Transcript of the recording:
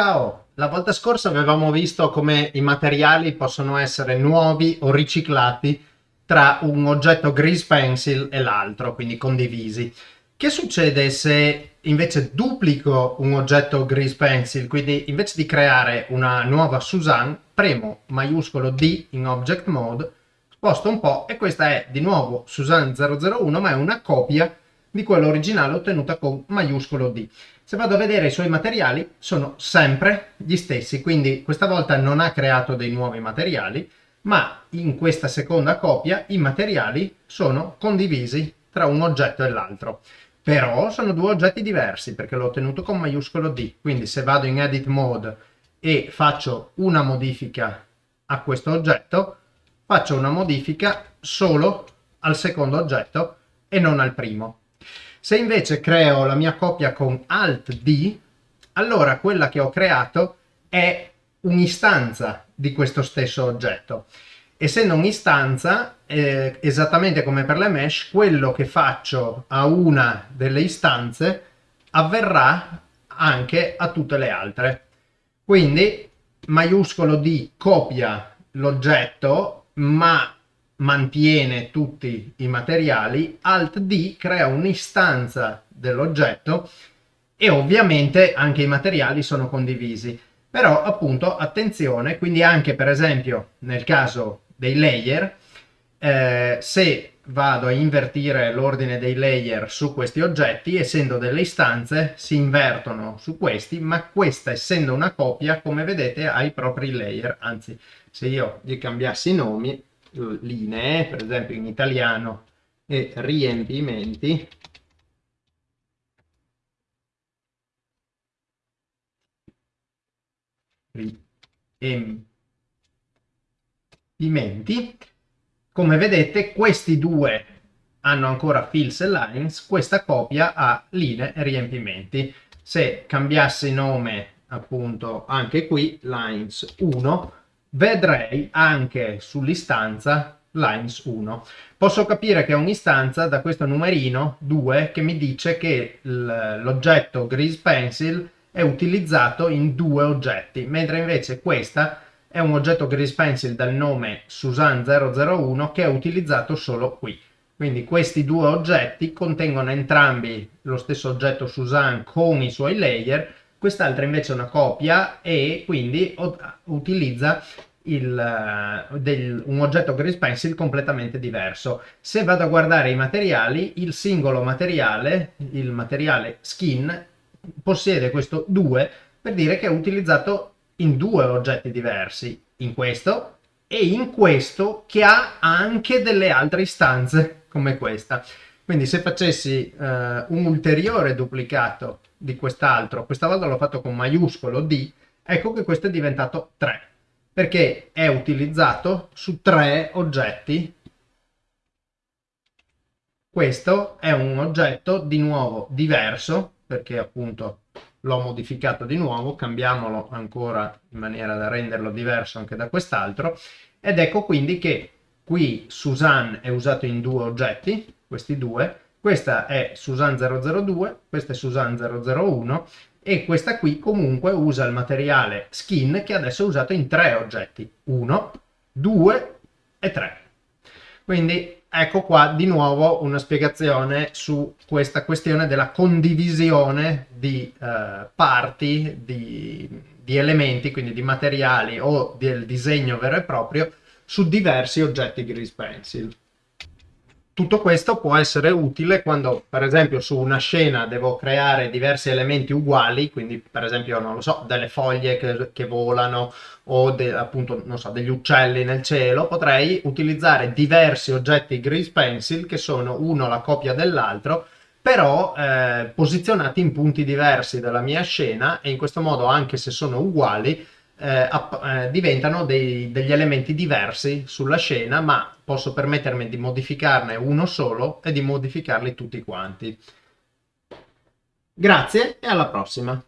Ciao! La volta scorsa avevamo visto come i materiali possono essere nuovi o riciclati tra un oggetto grease pencil e l'altro, quindi condivisi. Che succede se invece duplico un oggetto grease pencil, quindi invece di creare una nuova Suzanne, premo maiuscolo D in object mode, sposto un po' e questa è di nuovo Suzanne 001 ma è una copia di quella originale ottenuta con maiuscolo D. Se vado a vedere i suoi materiali sono sempre gli stessi, quindi questa volta non ha creato dei nuovi materiali, ma in questa seconda copia i materiali sono condivisi tra un oggetto e l'altro. Però sono due oggetti diversi perché l'ho ottenuto con maiuscolo D, quindi se vado in edit mode e faccio una modifica a questo oggetto, faccio una modifica solo al secondo oggetto e non al primo. Se invece creo la mia copia con Alt D, allora quella che ho creato è un'istanza di questo stesso oggetto. Essendo un'istanza, eh, esattamente come per le mesh, quello che faccio a una delle istanze avverrà anche a tutte le altre. Quindi maiuscolo D copia l'oggetto, ma mantiene tutti i materiali, Alt D crea un'istanza dell'oggetto e ovviamente anche i materiali sono condivisi. Però appunto attenzione, quindi anche per esempio nel caso dei layer, eh, se vado a invertire l'ordine dei layer su questi oggetti, essendo delle istanze, si invertono su questi, ma questa essendo una copia, come vedete, ha i propri layer. Anzi, se io gli cambiassi i nomi, linee, per esempio in italiano, e riempimenti, riempimenti, come vedete questi due hanno ancora fills e lines, questa copia ha linee e riempimenti. Se cambiassi nome appunto anche qui, lines 1, vedrei anche sull'istanza lines 1. Posso capire che è un'istanza da questo numerino 2 che mi dice che l'oggetto grease pencil è utilizzato in due oggetti, mentre invece questa è un oggetto grease pencil dal nome Susan 001 che è utilizzato solo qui. Quindi questi due oggetti contengono entrambi lo stesso oggetto Susan con i suoi layer quest'altra invece è una copia e quindi utilizza il, eh, del, un oggetto Grease Pencil completamente diverso. Se vado a guardare i materiali, il singolo materiale, il materiale skin, possiede questo 2 per dire che è utilizzato in due oggetti diversi, in questo e in questo che ha anche delle altre istanze come questa. Quindi se facessi uh, un ulteriore duplicato di quest'altro, questa volta l'ho fatto con maiuscolo D, ecco che questo è diventato 3, perché è utilizzato su tre oggetti. Questo è un oggetto di nuovo diverso, perché appunto l'ho modificato di nuovo, cambiamolo ancora in maniera da renderlo diverso anche da quest'altro, ed ecco quindi che qui Suzanne è usato in due oggetti, questi due, questa è Susan 002, questa è Susan 001 e questa qui comunque usa il materiale skin che adesso è usato in tre oggetti, 1, 2 e 3. Quindi ecco qua di nuovo una spiegazione su questa questione della condivisione di eh, parti, di, di elementi, quindi di materiali o del disegno vero e proprio su diversi oggetti Grease Pencil. Tutto questo può essere utile quando, per esempio, su una scena devo creare diversi elementi uguali, quindi per esempio, non lo so, delle foglie che, che volano o de, appunto, non so, degli uccelli nel cielo, potrei utilizzare diversi oggetti Grease Pencil che sono uno la copia dell'altro, però eh, posizionati in punti diversi della mia scena e in questo modo, anche se sono uguali, eh, eh, diventano dei, degli elementi diversi sulla scena, ma posso permettermi di modificarne uno solo e di modificarli tutti quanti. Grazie e alla prossima!